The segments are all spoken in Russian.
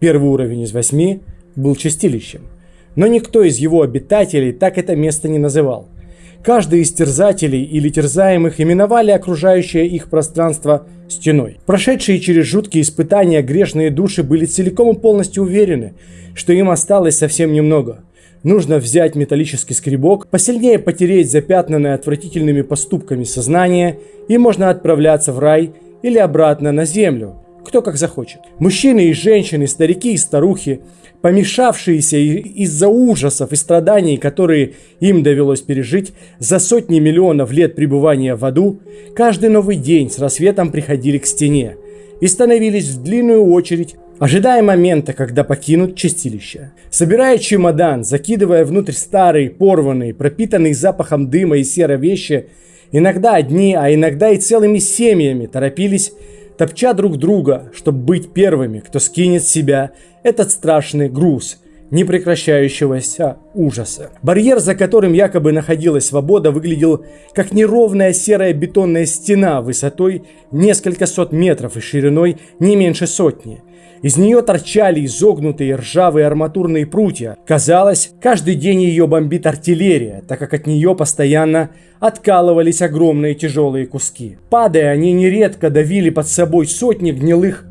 Первый уровень из восьми был чистилищем, но никто из его обитателей так это место не называл. Каждый из терзателей или терзаемых именовали окружающее их пространство стеной. Прошедшие через жуткие испытания грешные души были целиком и полностью уверены, что им осталось совсем немного. Нужно взять металлический скребок, посильнее потереть запятнанное отвратительными поступками сознание, и можно отправляться в рай или обратно на землю, кто как захочет. Мужчины и женщины, старики и старухи, помешавшиеся из-за ужасов и страданий, которые им довелось пережить за сотни миллионов лет пребывания в аду, каждый новый день с рассветом приходили к стене и становились в длинную очередь, ожидая момента, когда покинут чистилище. Собирая чемодан, закидывая внутрь старые, порванные, пропитанные запахом дыма и серой вещи, иногда одни, а иногда и целыми семьями торопились топча друг друга, чтобы быть первыми, кто скинет с себя этот страшный груз непрекращающегося ужаса. Барьер, за которым якобы находилась свобода, выглядел как неровная серая бетонная стена высотой несколько сот метров и шириной не меньше сотни. Из нее торчали изогнутые ржавые арматурные прутья. Казалось, каждый день ее бомбит артиллерия, так как от нее постоянно откалывались огромные тяжелые куски. Падая, они нередко давили под собой сотни гнилых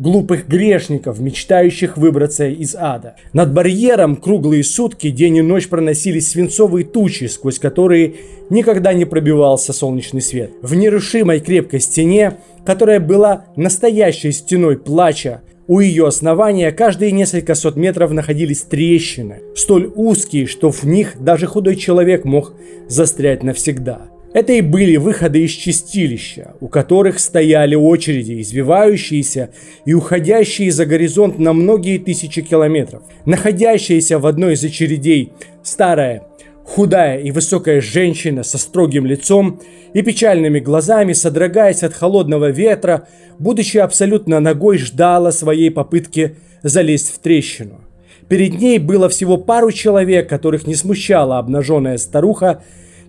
глупых грешников, мечтающих выбраться из ада. Над барьером круглые сутки, день и ночь проносились свинцовые тучи, сквозь которые никогда не пробивался солнечный свет. В нерушимой крепкой стене, которая была настоящей стеной плача, у ее основания каждые несколько сот метров находились трещины, столь узкие, что в них даже худой человек мог застрять навсегда. Это и были выходы из чистилища, у которых стояли очереди, извивающиеся и уходящие за горизонт на многие тысячи километров. Находящаяся в одной из очередей старая Худая и высокая женщина со строгим лицом и печальными глазами, содрогаясь от холодного ветра, будучи абсолютно ногой, ждала своей попытки залезть в трещину. Перед ней было всего пару человек, которых не смущала обнаженная старуха,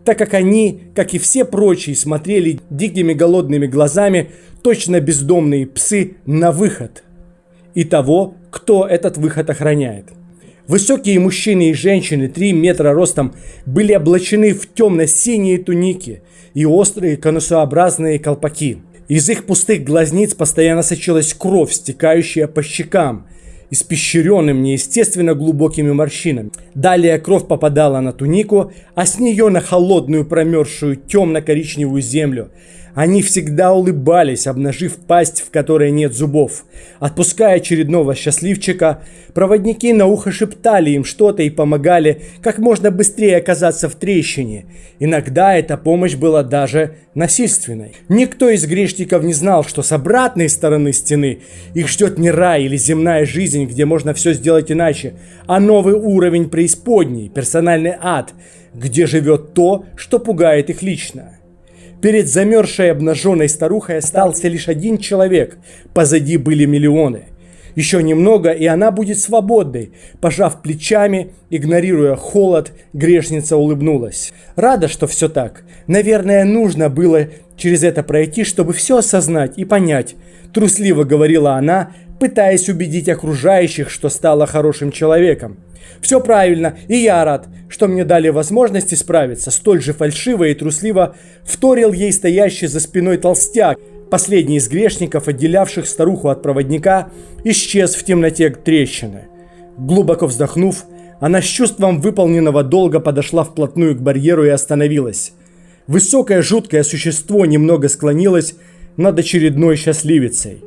так как они, как и все прочие, смотрели дикими голодными глазами, точно бездомные псы, на выход. И того, кто этот выход охраняет. Высокие мужчины и женщины 3 метра ростом были облачены в темно-синие туники и острые конусообразные колпаки. Из их пустых глазниц постоянно сочилась кровь, стекающая по щекам, испещренным неестественно глубокими морщинами. Далее кровь попадала на тунику, а с нее на холодную промерзшую темно-коричневую землю – они всегда улыбались, обнажив пасть, в которой нет зубов. Отпуская очередного счастливчика, проводники на ухо шептали им что-то и помогали как можно быстрее оказаться в трещине. Иногда эта помощь была даже насильственной. Никто из грешников не знал, что с обратной стороны стены их ждет не рай или земная жизнь, где можно все сделать иначе, а новый уровень преисподней, персональный ад, где живет то, что пугает их лично. Перед замерзшей обнаженной старухой остался лишь один человек, позади были миллионы. Еще немного, и она будет свободной. Пожав плечами, игнорируя холод, грешница улыбнулась. Рада, что все так. Наверное, нужно было через это пройти, чтобы все осознать и понять. Трусливо говорила она, пытаясь убедить окружающих, что стала хорошим человеком. Все правильно, и я рад, что мне дали возможность исправиться. Столь же фальшиво и трусливо вторил ей стоящий за спиной толстяк. Последний из грешников, отделявших старуху от проводника, исчез в темноте трещины. Глубоко вздохнув, она с чувством выполненного долга подошла вплотную к барьеру и остановилась. Высокое жуткое существо немного склонилось над очередной счастливицей.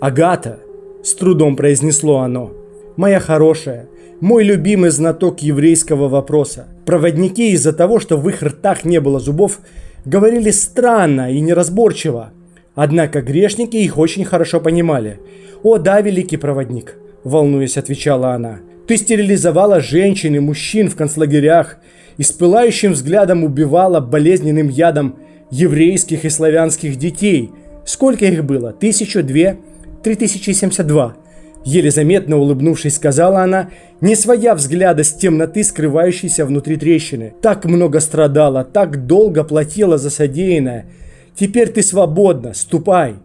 «Агата!» – с трудом произнесло оно. «Моя хорошая, мой любимый знаток еврейского вопроса. Проводники из-за того, что в их ртах не было зубов, говорили странно и неразборчиво. Однако грешники их очень хорошо понимали. «О да, великий проводник», – волнуясь, отвечала она. «Ты стерилизовала женщин и мужчин в концлагерях и с пылающим взглядом убивала болезненным ядом еврейских и славянских детей. Сколько их было? Тысячу, две, три тысячи семьдесят два. Еле заметно улыбнувшись, сказала она, не своя взгляда с темноты, скрывающейся внутри трещины. Так много страдала, так долго платила за содеянное. Теперь ты свободна, ступай.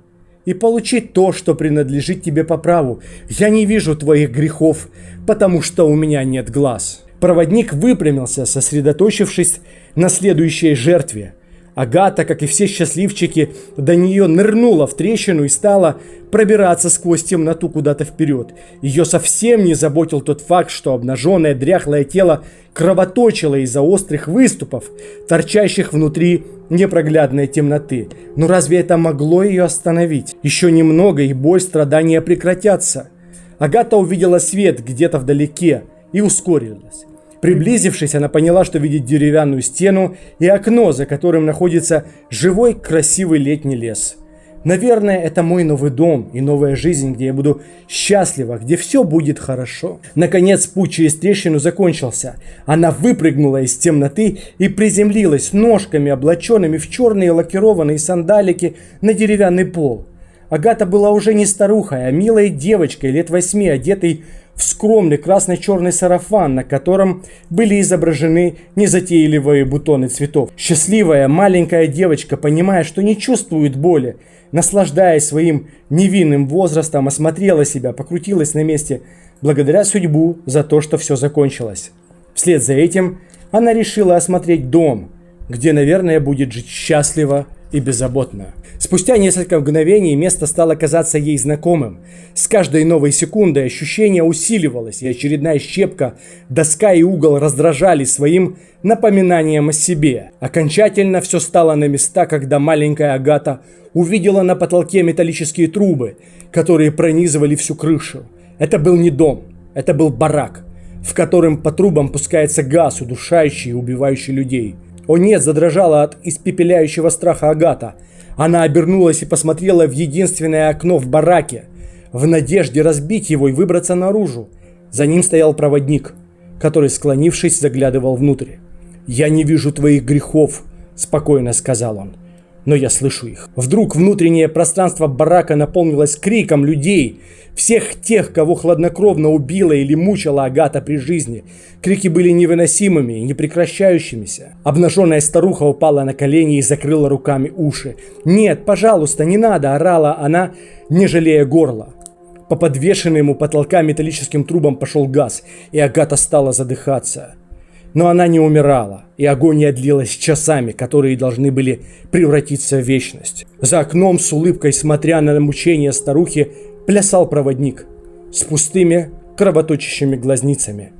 и получи то, что принадлежит тебе по праву. Я не вижу твоих грехов, потому что у меня нет глаз». Проводник выпрямился, сосредоточившись на следующей жертве – Агата, как и все счастливчики, до нее нырнула в трещину и стала пробираться сквозь темноту куда-то вперед. Ее совсем не заботил тот факт, что обнаженное дряхлое тело кровоточило из-за острых выступов, торчащих внутри непроглядной темноты. Но разве это могло ее остановить? Еще немного, и боль, страдания прекратятся. Агата увидела свет где-то вдалеке и ускорилась. Приблизившись, она поняла, что видит деревянную стену и окно, за которым находится живой красивый летний лес. Наверное, это мой новый дом и новая жизнь, где я буду счастлива, где все будет хорошо. Наконец путь через трещину закончился. Она выпрыгнула из темноты и приземлилась ножками, облаченными в черные лакированные сандалики на деревянный пол. Агата была уже не старухой, а милой девочкой лет восьми, одетой в скромный красно-черный сарафан, на котором были изображены незатейливые бутоны цветов. Счастливая маленькая девочка, понимая, что не чувствует боли, наслаждаясь своим невинным возрастом, осмотрела себя, покрутилась на месте, благодаря судьбу за то, что все закончилось. Вслед за этим она решила осмотреть дом, где, наверное, будет жить счастливо и беззаботно. Спустя несколько мгновений место стало казаться ей знакомым. С каждой новой секундой ощущение усиливалось, и очередная щепка, доска и угол раздражали своим напоминанием о себе. Окончательно все стало на места, когда маленькая Агата увидела на потолке металлические трубы, которые пронизывали всю крышу. Это был не дом, это был барак, в котором по трубам пускается газ, удушающий и убивающий людей. О нет, задрожала от испепеляющего страха Агата. Она обернулась и посмотрела в единственное окно в бараке, в надежде разбить его и выбраться наружу. За ним стоял проводник, который, склонившись, заглядывал внутрь. «Я не вижу твоих грехов», – спокойно сказал он но я слышу их. Вдруг внутреннее пространство барака наполнилось криком людей, всех тех, кого хладнокровно убила или мучила Агата при жизни. Крики были невыносимыми и непрекращающимися. Обнаженная старуха упала на колени и закрыла руками уши. «Нет, пожалуйста, не надо!» – орала она, не жалея горла. По подвешенным у потолка металлическим трубам пошел газ, и Агата стала задыхаться. Но она не умирала, и агония длилась часами, которые должны были превратиться в вечность. За окном с улыбкой, смотря на мучения старухи, плясал проводник с пустыми, кровоточащими глазницами.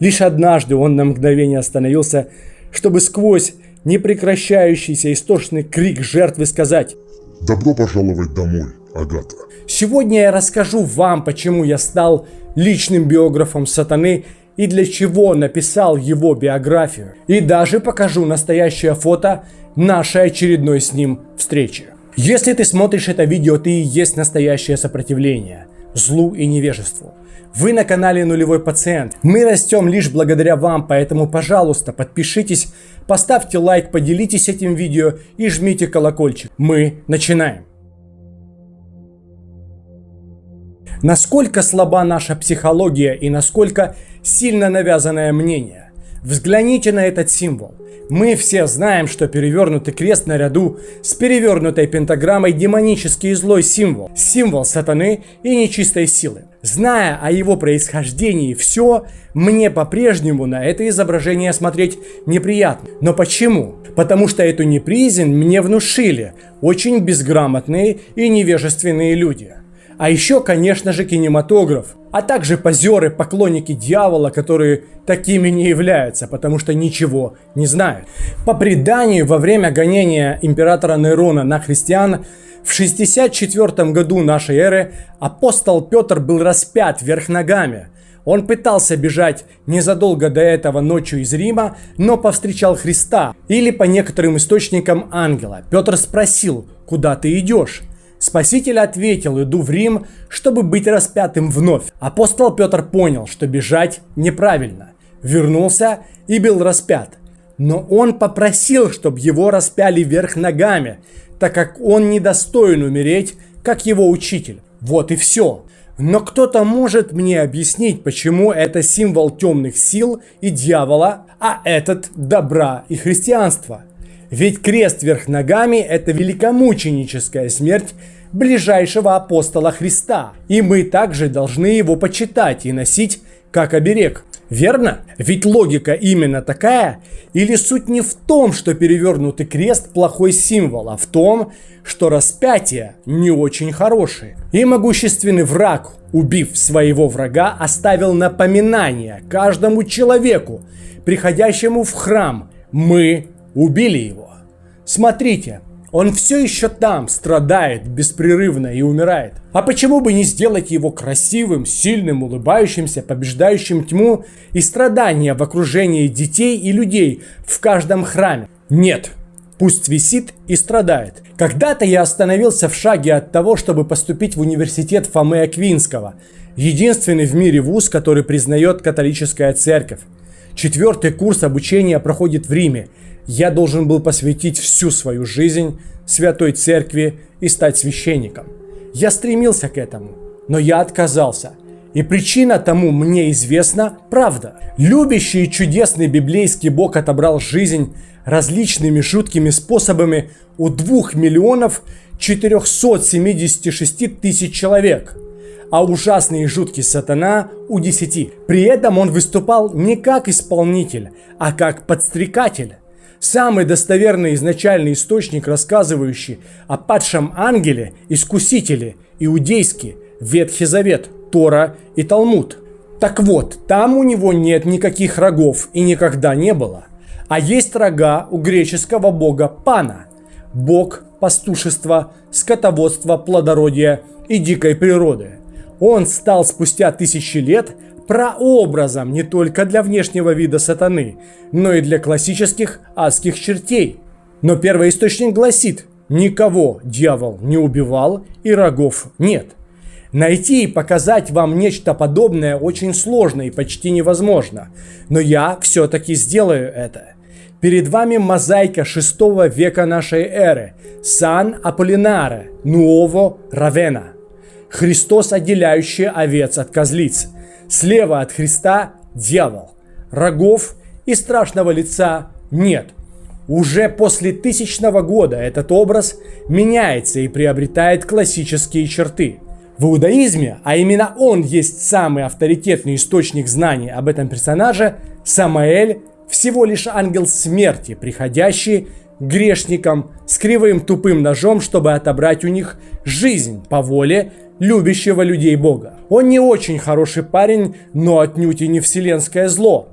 Лишь однажды он на мгновение остановился, чтобы сквозь непрекращающийся истошный крик жертвы сказать «Добро пожаловать домой, Агата». Сегодня я расскажу вам, почему я стал личным биографом сатаны и для чего написал его биографию. И даже покажу настоящее фото нашей очередной с ним встречи. Если ты смотришь это видео, ты и есть настоящее сопротивление злу и невежеству. Вы на канале Нулевой Пациент. Мы растем лишь благодаря вам, поэтому, пожалуйста, подпишитесь, поставьте лайк, поделитесь этим видео и жмите колокольчик. Мы начинаем. Насколько слаба наша психология и насколько сильно навязанное мнение. Взгляните на этот символ. Мы все знаем, что перевернутый крест наряду с перевернутой пентаграммой демонический злой символ. Символ сатаны и нечистой силы. Зная о его происхождении все, мне по-прежнему на это изображение смотреть неприятно. Но почему? Потому что эту неприязнь мне внушили очень безграмотные и невежественные люди. А еще, конечно же, кинематограф, а также позеры, поклонники дьявола, которые такими не являются, потому что ничего не знают. По преданию, во время гонения императора Нерона на христиан, в 64 году нашей эры апостол Петр был распят вверх ногами. Он пытался бежать незадолго до этого ночью из Рима, но повстречал Христа, или по некоторым источникам ангела. Петр спросил, куда ты идешь? Спаситель ответил, иду в Рим, чтобы быть распятым вновь. Апостол Петр понял, что бежать неправильно. Вернулся и был распят. Но он попросил, чтобы его распяли вверх ногами, так как он недостоин умереть, как его учитель. Вот и все. Но кто-то может мне объяснить, почему это символ темных сил и дьявола, а этот добра и христианства. Ведь крест вверх ногами – это великомученическая смерть ближайшего апостола Христа. И мы также должны его почитать и носить как оберег. Верно? Ведь логика именно такая? Или суть не в том, что перевернутый крест плохой символ, а в том, что распятие не очень хорошее. И могущественный враг, убив своего врага, оставил напоминание каждому человеку, приходящему в храм. Мы убили его. Смотрите, он все еще там, страдает беспрерывно и умирает. А почему бы не сделать его красивым, сильным, улыбающимся, побеждающим тьму и страдания в окружении детей и людей в каждом храме? Нет, пусть висит и страдает. Когда-то я остановился в шаге от того, чтобы поступить в университет Фомы Аквинского, единственный в мире вуз, который признает католическая церковь. Четвертый курс обучения проходит в Риме, я должен был посвятить всю свою жизнь Святой Церкви и стать священником. Я стремился к этому, но я отказался. И причина тому мне известна правда. Любящий и чудесный библейский Бог отобрал жизнь различными жуткими способами у 2 миллионов 476 тысяч человек, а ужасный и жуткий сатана у 10. При этом он выступал не как исполнитель, а как подстрекатель. Самый достоверный изначальный источник, рассказывающий о падшем ангеле, искусителе, иудейский, Ветхий Завет, Тора и Талмуд. Так вот, там у него нет никаких рогов и никогда не было. А есть рога у греческого бога Пана, бог пастушества, скотоводства, плодородия и дикой природы. Он стал спустя тысячи лет прообразом не только для внешнего вида сатаны, но и для классических адских чертей. Но первый источник гласит, никого дьявол не убивал и рогов нет. Найти и показать вам нечто подобное очень сложно и почти невозможно, но я все-таки сделаю это. Перед вами мозаика 6 века нашей эры, Сан Аполлинаре, Нуово Равена. Христос, отделяющий овец от козлиц – Слева от Христа дьявол. Рогов и страшного лица нет. Уже после тысячного года этот образ меняется и приобретает классические черты. В иудаизме, а именно он есть самый авторитетный источник знаний об этом персонаже, Самаэль всего лишь ангел смерти, приходящий грешникам с кривым тупым ножом, чтобы отобрать у них жизнь по воле любящего людей Бога. Он не очень хороший парень, но отнюдь и не вселенское зло.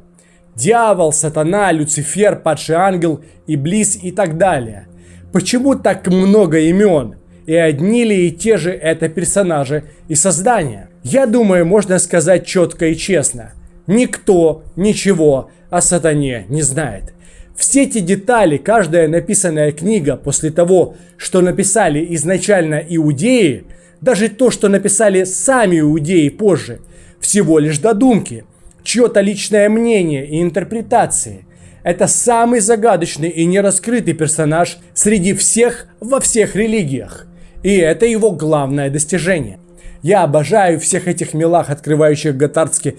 Дьявол, сатана, Люцифер, падший ангел, Иблис и так далее. Почему так много имен? И одни ли и те же это персонажи и создания? Я думаю, можно сказать четко и честно. Никто ничего о сатане не знает. Все эти детали, каждая написанная книга после того, что написали изначально иудеи – даже то, что написали сами иудеи позже, всего лишь додумки, чье-то личное мнение и интерпретации. Это самый загадочный и нераскрытый персонаж среди всех во всех религиях. И это его главное достижение. Я обожаю всех этих милах, открывающих гатардский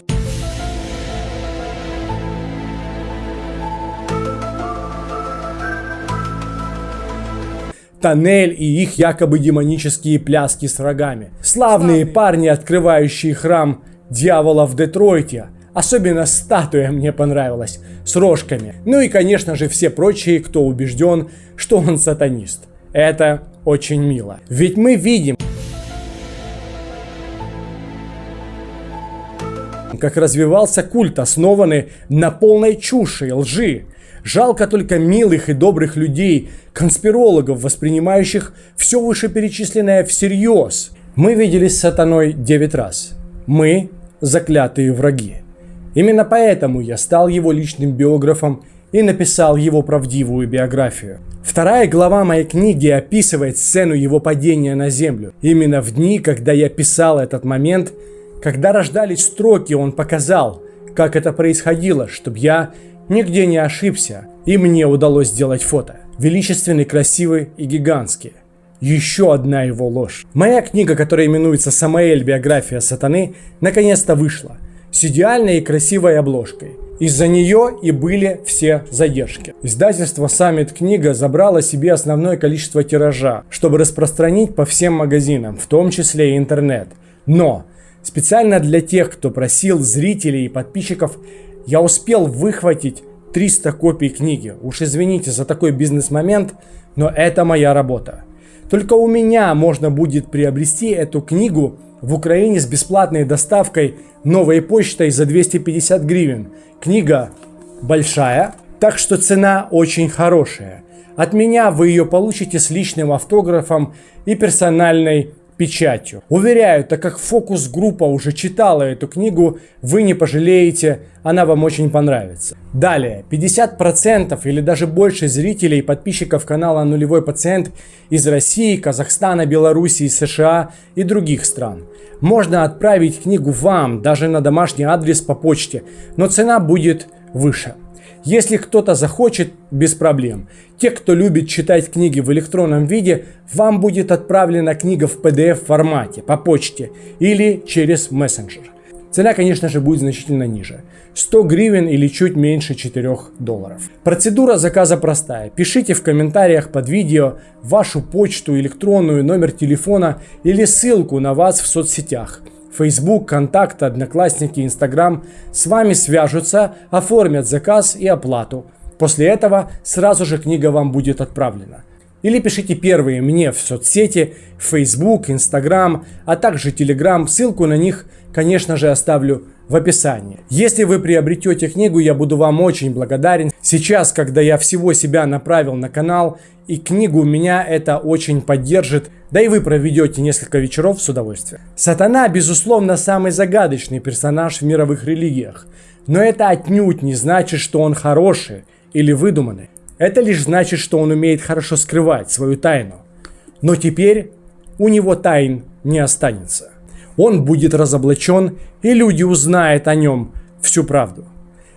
тоннель и их якобы демонические пляски с рогами. Славные парни, открывающие храм дьявола в Детройте. Особенно статуя мне понравилась, с рожками. Ну и, конечно же, все прочие, кто убежден, что он сатанист. Это очень мило. Ведь мы видим, как развивался культ, основанный на полной чуши и лжи. Жалко только милых и добрых людей, конспирологов, воспринимающих все вышеперечисленное всерьез. Мы виделись с сатаной 9 раз. Мы – заклятые враги. Именно поэтому я стал его личным биографом и написал его правдивую биографию. Вторая глава моей книги описывает сцену его падения на землю. Именно в дни, когда я писал этот момент, когда рождались строки, он показал, как это происходило, чтобы я Нигде не ошибся, и мне удалось сделать фото. Величественный, красивый и гигантский. Еще одна его ложь. Моя книга, которая именуется «Самаэль. Биография сатаны», наконец-то вышла. С идеальной и красивой обложкой. Из-за нее и были все задержки. Издательство Summit Книга забрало себе основное количество тиража, чтобы распространить по всем магазинам, в том числе и интернет. Но специально для тех, кто просил зрителей и подписчиков, я успел выхватить 300 копий книги. Уж извините за такой бизнес-момент, но это моя работа. Только у меня можно будет приобрести эту книгу в Украине с бесплатной доставкой новой почтой за 250 гривен. Книга большая, так что цена очень хорошая. От меня вы ее получите с личным автографом и персональной печатью. Уверяю, так как фокус-группа уже читала эту книгу, вы не пожалеете, она вам очень понравится. Далее, 50% или даже больше зрителей и подписчиков канала Нулевой Пациент из России, Казахстана, Белоруссии, США и других стран. Можно отправить книгу вам даже на домашний адрес по почте, но цена будет выше. Если кто-то захочет, без проблем. Те, кто любит читать книги в электронном виде, вам будет отправлена книга в PDF формате, по почте или через мессенджер. Цена, конечно же, будет значительно ниже. 100 гривен или чуть меньше 4 долларов. Процедура заказа простая. Пишите в комментариях под видео вашу почту, электронную, номер телефона или ссылку на вас в соцсетях. Facebook, Контакт, Одноклассники, Instagram с вами свяжутся, оформят заказ и оплату. После этого сразу же книга вам будет отправлена. Или пишите первые мне в соцсети, Facebook, Instagram, а также Telegram. Ссылку на них, конечно же, оставлю в описании. Если вы приобретете книгу, я буду вам очень благодарен. Сейчас, когда я всего себя направил на канал и книгу, меня это очень поддержит. Да и вы проведете несколько вечеров с удовольствием. Сатана, безусловно, самый загадочный персонаж в мировых религиях. Но это отнюдь не значит, что он хороший или выдуманный. Это лишь значит, что он умеет хорошо скрывать свою тайну. Но теперь у него тайн не останется. Он будет разоблачен, и люди узнают о нем всю правду.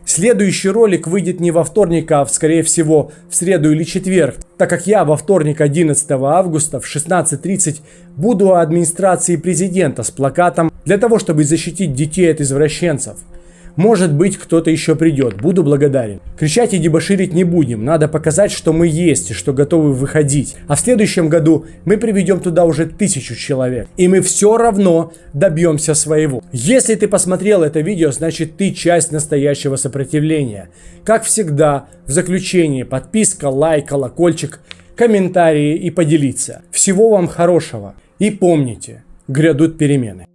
Следующий ролик выйдет не во вторник, а скорее всего в среду или четверг, так как я во вторник 11 августа в 16.30 буду у администрации президента с плакатом для того, чтобы защитить детей от извращенцев – может быть, кто-то еще придет. Буду благодарен. Кричать и дебоширить не будем. Надо показать, что мы есть и что готовы выходить. А в следующем году мы приведем туда уже тысячу человек. И мы все равно добьемся своего. Если ты посмотрел это видео, значит ты часть настоящего сопротивления. Как всегда, в заключении подписка, лайк, колокольчик, комментарии и поделиться. Всего вам хорошего. И помните, грядут перемены.